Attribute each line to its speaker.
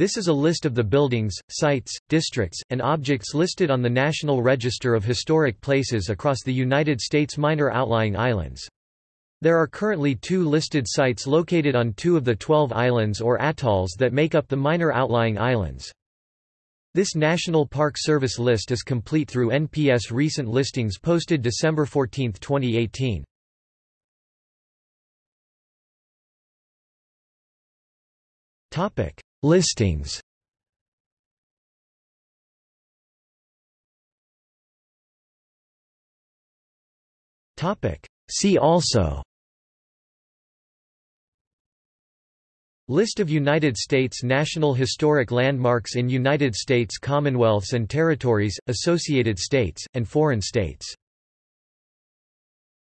Speaker 1: This is a list of the buildings, sites, districts, and objects listed on the National Register of Historic Places across the United States minor outlying islands. There are currently two listed sites located on two of the 12 islands or atolls that make up the minor outlying islands. This National Park Service list is complete through NPS recent listings posted December 14, 2018. Topic: Listings. See also. List of United States National Historic Landmarks in United States Commonwealths and Territories, Associated States, and foreign states